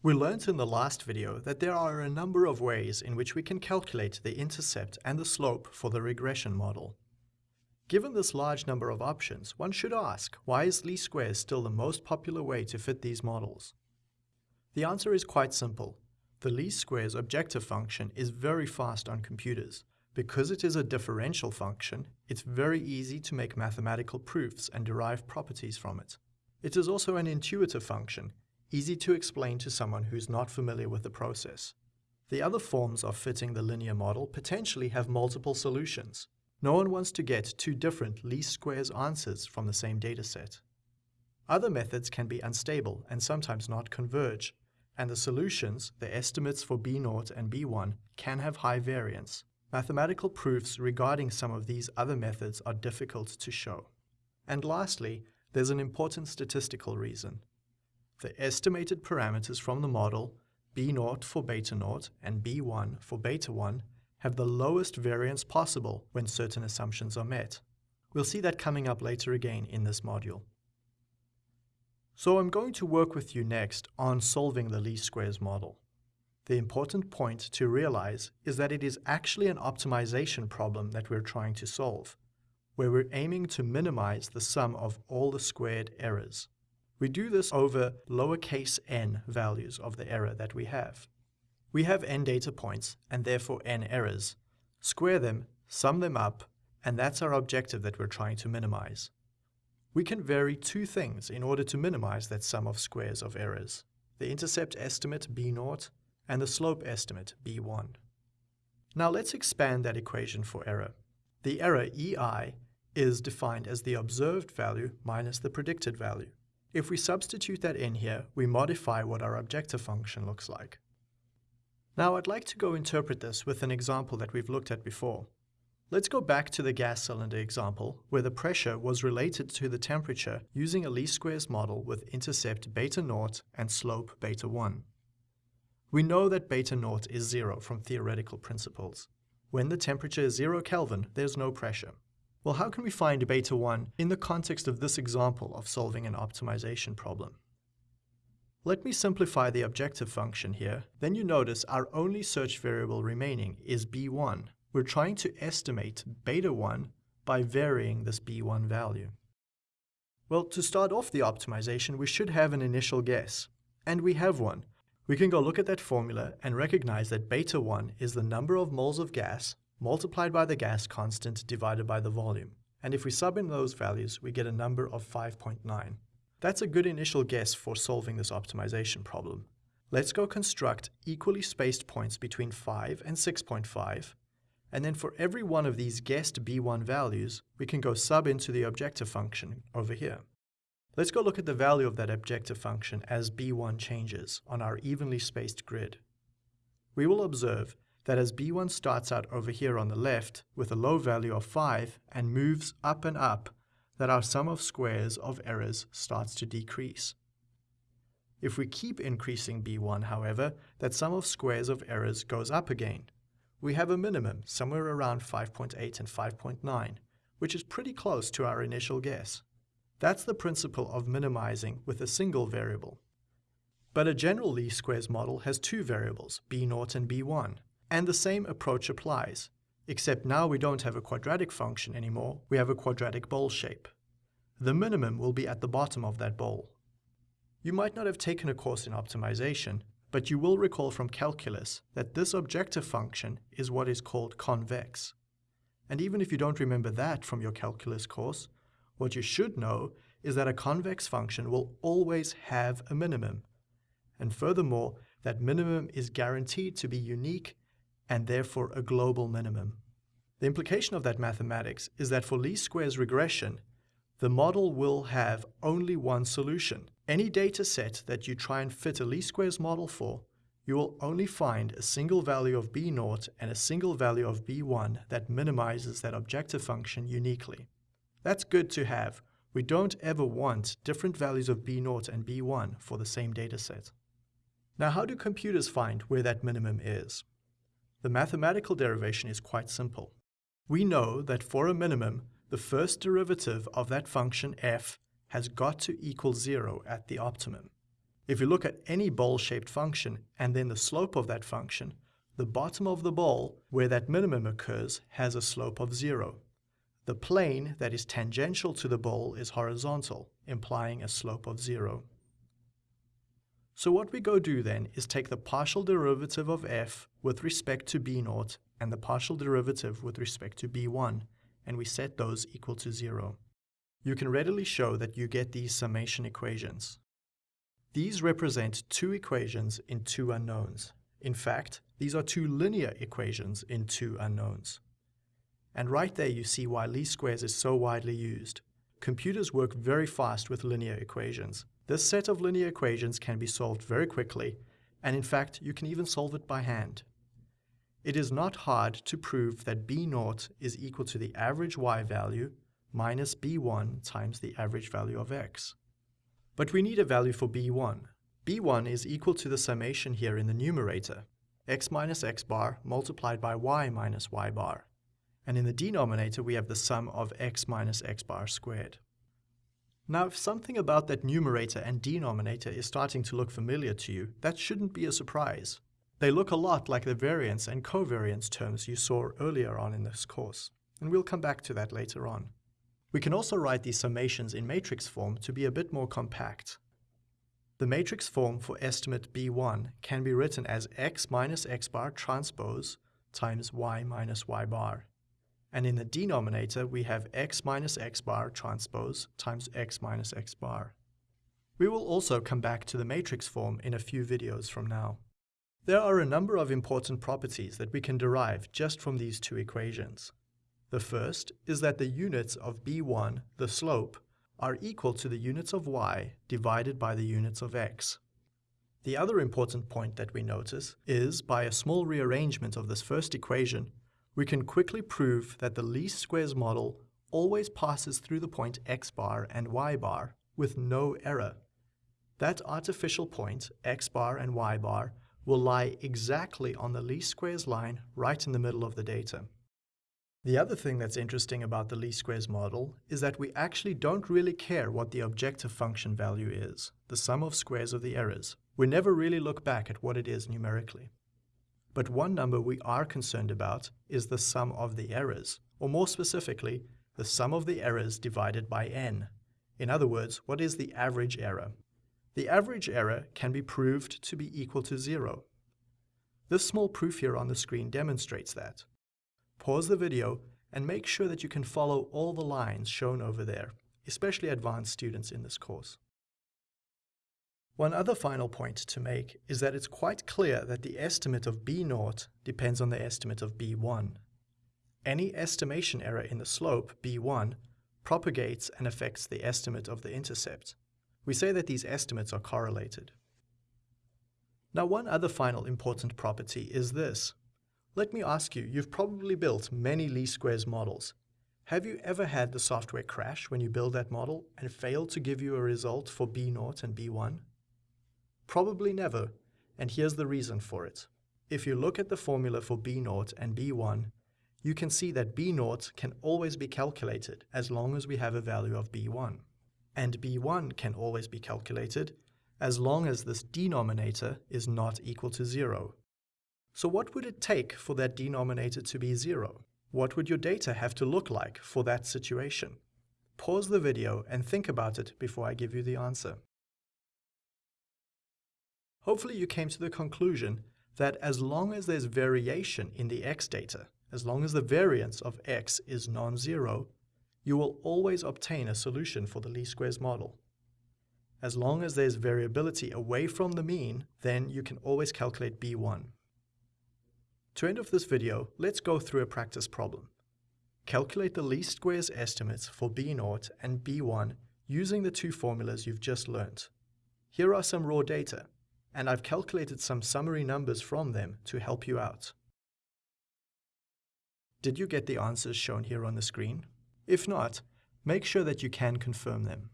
We learnt in the last video that there are a number of ways in which we can calculate the intercept and the slope for the regression model. Given this large number of options, one should ask, why is least squares still the most popular way to fit these models? The answer is quite simple. The least squares objective function is very fast on computers. Because it is a differential function, it's very easy to make mathematical proofs and derive properties from it. It is also an intuitive function, easy to explain to someone who's not familiar with the process. The other forms of fitting the linear model potentially have multiple solutions. No one wants to get two different least squares answers from the same dataset. Other methods can be unstable and sometimes not converge, and the solutions, the estimates for B0 and B1, can have high variance. Mathematical proofs regarding some of these other methods are difficult to show. And lastly, there's an important statistical reason. The estimated parameters from the model, B0 for beta 0 and B1 for beta 1, have the lowest variance possible when certain assumptions are met. We'll see that coming up later again in this module. So I'm going to work with you next on solving the least squares model. The important point to realize is that it is actually an optimization problem that we're trying to solve, where we're aiming to minimize the sum of all the squared errors. We do this over lowercase n values of the error that we have. We have n data points and therefore n errors. Square them, sum them up, and that's our objective that we're trying to minimize. We can vary two things in order to minimize that sum of squares of errors. The intercept estimate b0 and the slope estimate b1. Now let's expand that equation for error. The error ei is defined as the observed value minus the predicted value. If we substitute that in here, we modify what our objective function looks like. Now I'd like to go interpret this with an example that we've looked at before. Let's go back to the gas cylinder example, where the pressure was related to the temperature using a least squares model with intercept beta naught and slope beta 1. We know that beta naught is zero from theoretical principles. When the temperature is zero Kelvin, there's no pressure. Well, how can we find beta 1 in the context of this example of solving an optimization problem? Let me simplify the objective function here. Then you notice our only search variable remaining is b1. We're trying to estimate beta 1 by varying this b1 value. Well, to start off the optimization, we should have an initial guess. And we have one. We can go look at that formula and recognize that beta 1 is the number of moles of gas multiplied by the gas constant divided by the volume. And if we sub in those values, we get a number of 5.9. That's a good initial guess for solving this optimization problem. Let's go construct equally spaced points between 5 and 6.5, and then for every one of these guessed b1 values, we can go sub into the objective function over here. Let's go look at the value of that objective function as b1 changes on our evenly spaced grid. We will observe that as b1 starts out over here on the left with a low value of 5 and moves up and up, that our sum of squares of errors starts to decrease. If we keep increasing b1, however, that sum of squares of errors goes up again. We have a minimum somewhere around 5.8 and 5.9, which is pretty close to our initial guess. That's the principle of minimizing with a single variable. But a general least squares model has two variables, b0 and b1, and the same approach applies, except now we don't have a quadratic function anymore, we have a quadratic bowl shape. The minimum will be at the bottom of that bowl. You might not have taken a course in optimization, but you will recall from calculus that this objective function is what is called convex. And even if you don't remember that from your calculus course, what you should know is that a convex function will always have a minimum. And furthermore, that minimum is guaranteed to be unique and therefore a global minimum. The implication of that mathematics is that for least squares regression, the model will have only one solution. Any data set that you try and fit a least squares model for, you will only find a single value of b0 and a single value of b1 that minimizes that objective function uniquely. That's good to have. We don't ever want different values of b0 and b1 for the same data set. Now how do computers find where that minimum is? The mathematical derivation is quite simple. We know that for a minimum, the first derivative of that function f has got to equal zero at the optimum. If you look at any bowl-shaped function and then the slope of that function, the bottom of the bowl, where that minimum occurs, has a slope of zero. The plane that is tangential to the bowl is horizontal, implying a slope of zero. So what we go do then is take the partial derivative of f with respect to b naught and the partial derivative with respect to b1, and we set those equal to zero. You can readily show that you get these summation equations. These represent two equations in two unknowns. In fact, these are two linear equations in two unknowns. And right there you see why least squares is so widely used. Computers work very fast with linear equations. This set of linear equations can be solved very quickly, and in fact you can even solve it by hand. It is not hard to prove that b naught is equal to the average y value minus b1 times the average value of x. But we need a value for b1. b1 is equal to the summation here in the numerator, x minus x bar multiplied by y minus y bar. And in the denominator we have the sum of x minus x bar squared. Now if something about that numerator and denominator is starting to look familiar to you, that shouldn't be a surprise. They look a lot like the variance and covariance terms you saw earlier on in this course, and we'll come back to that later on. We can also write these summations in matrix form to be a bit more compact. The matrix form for estimate B1 can be written as x minus x bar transpose times y minus y bar. And in the denominator, we have x minus x bar transpose times x minus x bar. We will also come back to the matrix form in a few videos from now. There are a number of important properties that we can derive just from these two equations. The first is that the units of b1, the slope, are equal to the units of y divided by the units of x. The other important point that we notice is, by a small rearrangement of this first equation, we can quickly prove that the least squares model always passes through the point x bar and y bar with no error. That artificial point, x bar and y bar, will lie exactly on the least squares line right in the middle of the data. The other thing that's interesting about the least squares model is that we actually don't really care what the objective function value is, the sum of squares of the errors. We never really look back at what it is numerically. But one number we are concerned about is the sum of the errors, or more specifically, the sum of the errors divided by n. In other words, what is the average error? The average error can be proved to be equal to zero. This small proof here on the screen demonstrates that. Pause the video and make sure that you can follow all the lines shown over there, especially advanced students in this course. One other final point to make is that it's quite clear that the estimate of B0 depends on the estimate of B1. Any estimation error in the slope, B1, propagates and affects the estimate of the intercept. We say that these estimates are correlated. Now one other final important property is this. Let me ask you, you've probably built many least squares models. Have you ever had the software crash when you build that model and fail to give you a result for B0 and B1? Probably never, and here's the reason for it. If you look at the formula for B0 and B1, you can see that B0 can always be calculated as long as we have a value of B1 and b1 can always be calculated as long as this denominator is not equal to 0. So what would it take for that denominator to be 0? What would your data have to look like for that situation? Pause the video and think about it before I give you the answer. Hopefully you came to the conclusion that as long as there's variation in the x data, as long as the variance of x is non-zero, you will always obtain a solution for the least squares model. As long as there's variability away from the mean, then you can always calculate B1. To end off this video, let's go through a practice problem. Calculate the least squares estimates for B0 and B1 using the two formulas you've just learnt. Here are some raw data, and I've calculated some summary numbers from them to help you out. Did you get the answers shown here on the screen? If not, make sure that you can confirm them.